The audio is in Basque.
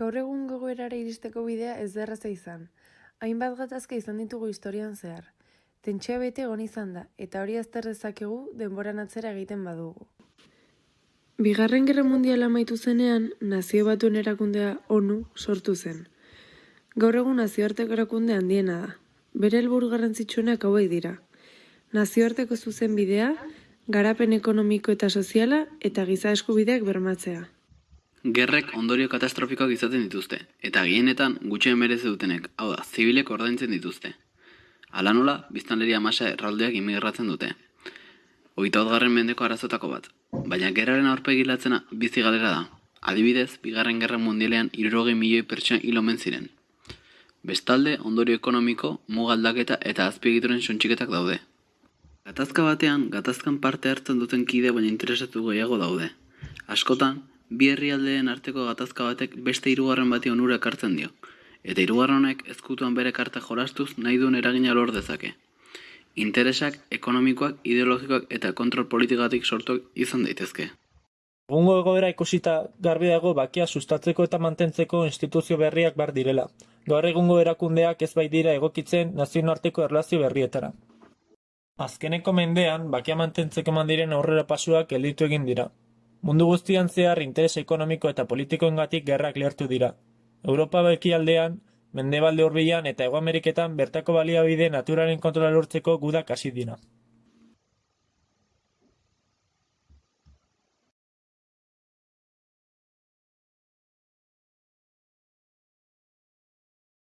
Gaur egun gogoerara iristeko bidea ez da erraza izan. Hainbat gatazka izan ditugu historian zehar. Tentsioa bete egon izan da, eta hori azter dezakegu denboran atzera egiten badugu. Bigarren Gerra Mundiala amaitu zenean, nazio batuen erakundea ONU sortu zen. Gaur egun nazioarteko erakunde handiena da. Bere helburu garrantzitsuenak hauek dira. Nazioarteko zuzen bidea, garapen ekonomiko eta soziala eta giza eskubideak bermatzea. Gerrek ondorio katastrofikoak izaten dituzte, eta gehienetan gutxien merezi dutenek, hau da, zibilek ordaintzen dituzte. Hala nola, biztanleria masa erraldeak imigratzen dute. Hogeita garren mendeko arazotako bat, baina gerraren aurpegilatzena bizi galera da. Adibidez, bigarren gerra mundialean irurogei milioi pertsona hil omen ziren. Bestalde, ondorio ekonomiko, mugaldaketa eta azpiegituren sontxiketak daude. Gatazka batean, gatazkan parte hartzen duten kide baina interesatu gehiago daude. Askotan, bi herrialdeen arteko gatazka batek beste hirugarren bati onura ekartzen dio. Eta hirugarren honek ezkutuan bere karta jolastuz nahi duen eragina lor dezake. Interesak, ekonomikoak, ideologikoak eta kontrol politikatik sortuak izan daitezke. Egungo egoera ikusita garbi dago bakia sustatzeko eta mantentzeko instituzio berriak bar direla. Gaur egungo erakundeak ez baitira egokitzen nazioarteko erlazio berrietara. Azkeneko mendean, bakia mantentzeko mandiren aurrera pasuak gelditu egin dira. Mundu guztian zehar interes ekonomiko eta politikoengatik gerrak lehertu dira. Europa bekialdean, mendebalde hurbilan eta Hego Ameriketan bertako baliabide naturalen kontrola lortzeko gudak hasi dira.